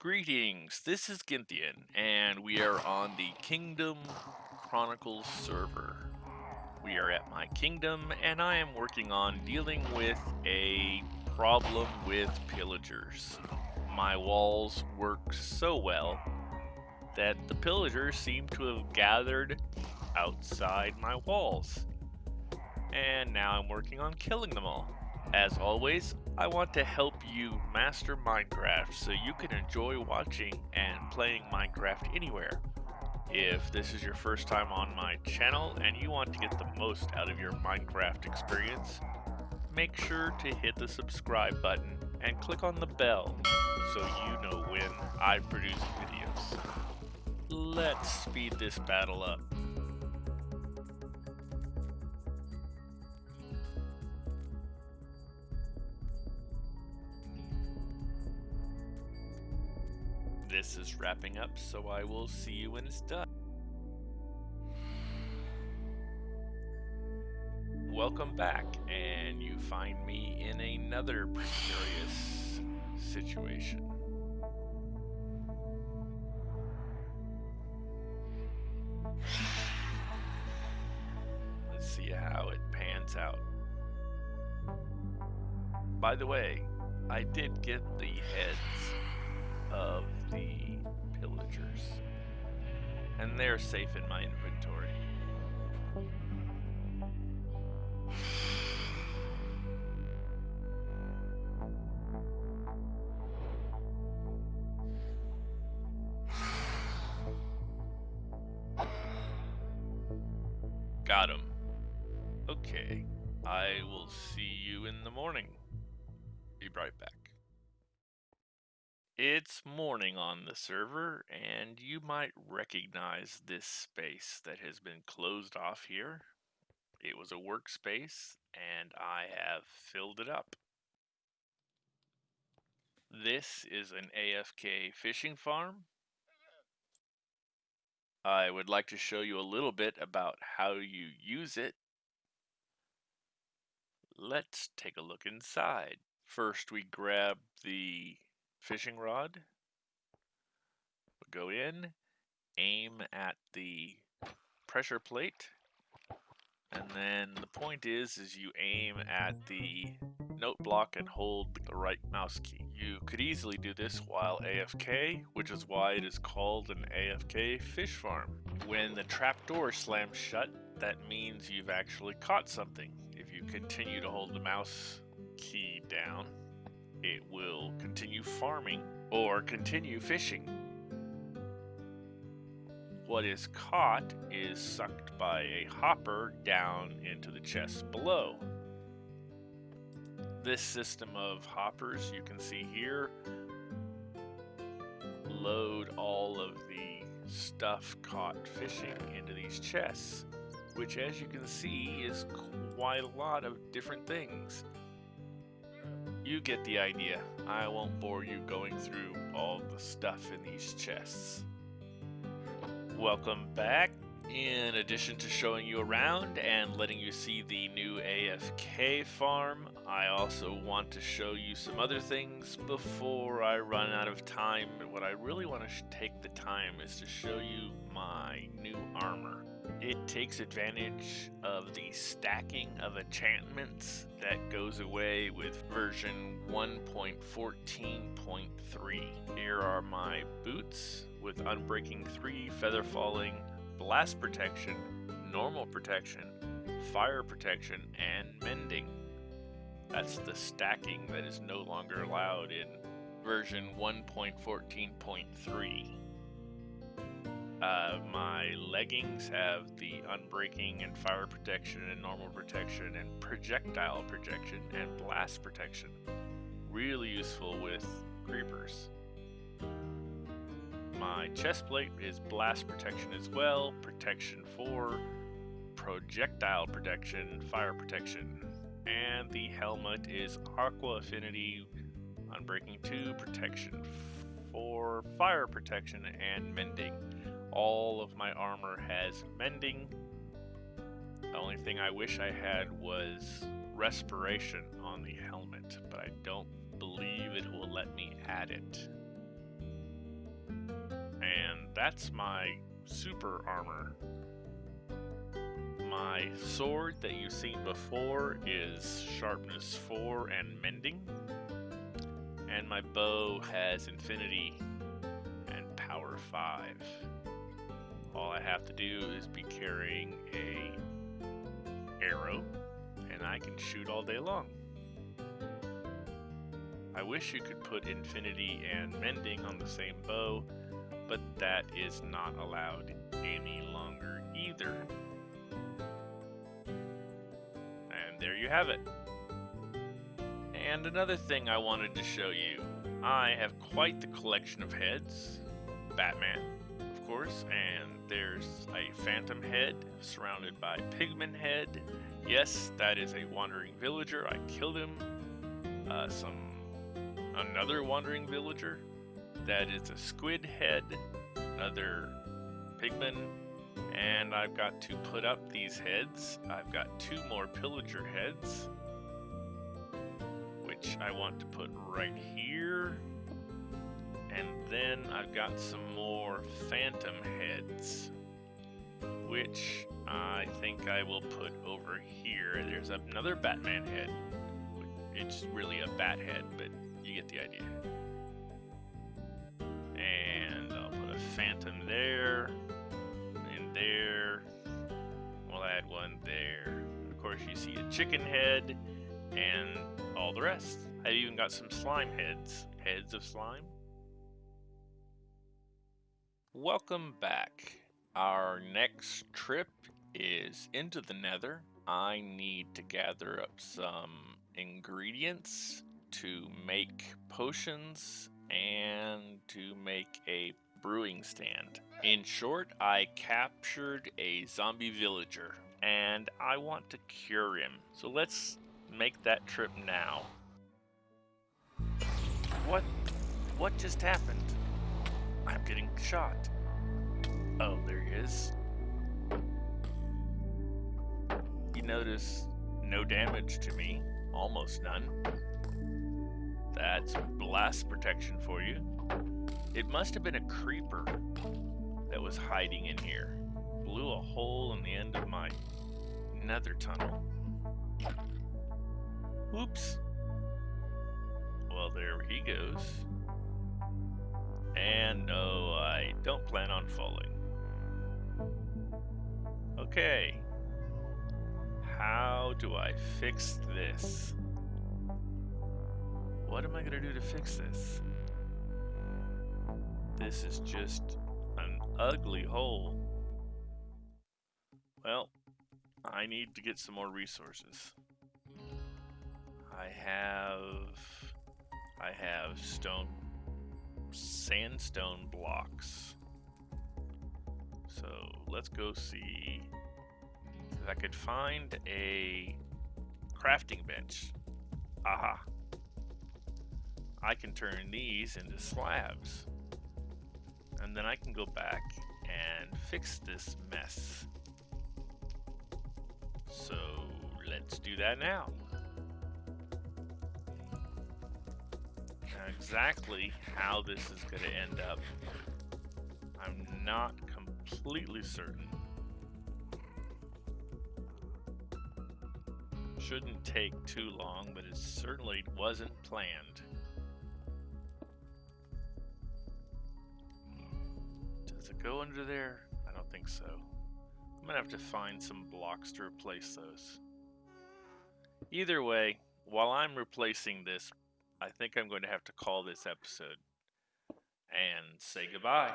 Greetings, this is Ginthian, and we are on the Kingdom Chronicles server. We are at my kingdom, and I am working on dealing with a problem with pillagers. My walls work so well that the pillagers seem to have gathered outside my walls. And now I'm working on killing them all. As always, I want to help you master Minecraft so you can enjoy watching and playing Minecraft anywhere. If this is your first time on my channel and you want to get the most out of your Minecraft experience, make sure to hit the subscribe button and click on the bell so you know when I produce videos. Let's speed this battle up. This is wrapping up, so I will see you when it's done. Welcome back, and you find me in another precarious situation. Let's see how it pans out. By the way, I did get the heads And they're safe in my inventory. Got him. Okay. I will see you in the morning. Be right back. It's morning on the server, and you might recognize this space that has been closed off here. It was a workspace, and I have filled it up. This is an AFK fishing farm. I would like to show you a little bit about how you use it. Let's take a look inside. First, we grab the fishing rod. Go in, aim at the pressure plate, and then the point is, is you aim at the note block and hold the right mouse key. You could easily do this while AFK, which is why it is called an AFK fish farm. When the trapdoor slams shut, that means you've actually caught something. If you continue to hold the mouse key down, it will continue farming or continue fishing. What is caught is sucked by a hopper down into the chest below. This system of hoppers you can see here load all of the stuff caught fishing into these chests, which as you can see is quite a lot of different things. You get the idea. I won't bore you going through all the stuff in these chests. Welcome back. In addition to showing you around and letting you see the new AFK farm, I also want to show you some other things before I run out of time. But What I really want to take the time is to show you my new armor. It takes advantage of the stacking of enchantments that goes away with version 1.14.3. Here are my boots with Unbreaking 3, Feather Falling, Blast Protection, Normal Protection, Fire Protection, and Mending. That's the stacking that is no longer allowed in version 1.14.3. Uh, my leggings have the unbreaking and fire protection and normal protection and projectile protection and blast protection. Really useful with creepers. My chest plate is blast protection as well, protection 4, projectile protection, fire protection. And the helmet is aqua affinity, unbreaking 2, protection 4, fire protection, and mending all of my armor has mending. The only thing I wish I had was respiration on the helmet, but I don't believe it will let me add it. And that's my super armor. My sword that you've seen before is sharpness 4 and mending. And my bow has infinity and power 5. All I have to do is be carrying a arrow and I can shoot all day long. I wish you could put infinity and mending on the same bow, but that is not allowed any longer either. And there you have it. And another thing I wanted to show you. I have quite the collection of heads. Batman, course, and there's a phantom head surrounded by pigman head. Yes, that is a wandering villager. I killed him. Uh, some another wandering villager. That is a squid head, another pigman, and I've got to put up these heads. I've got two more pillager heads, which I want to put right here. And then I've got some more phantom heads, which I think I will put over here. There's another Batman head. It's really a bat head, but you get the idea. And I'll put a phantom there, and there. We'll add one there. Of course, you see a chicken head, and all the rest. I've even got some slime heads. Heads of slime. Welcome back. Our next trip is into the nether. I need to gather up some ingredients to make potions and to make a brewing stand. In short, I captured a zombie villager and I want to cure him. So let's make that trip now. What what just happened? I'm getting shot. Oh, there he is. You notice no damage to me, almost none. That's blast protection for you. It must have been a creeper that was hiding in here. Blew a hole in the end of my nether tunnel. Oops. Well, there he goes. And no, I don't plan on falling. Okay. How do I fix this? What am I going to do to fix this? This is just an ugly hole. Well, I need to get some more resources. I have... I have stone... sandstone blocks. So, let's go see if I could find a crafting bench. Aha. I can turn these into slabs. And then I can go back and fix this mess. So let's do that now. Exactly how this is going to end up, I'm not completely certain. Shouldn't take too long, but it certainly wasn't planned. Does it go under there? I don't think so. I'm gonna have to find some blocks to replace those. Either way, while I'm replacing this, I think I'm going to have to call this episode and say goodbye.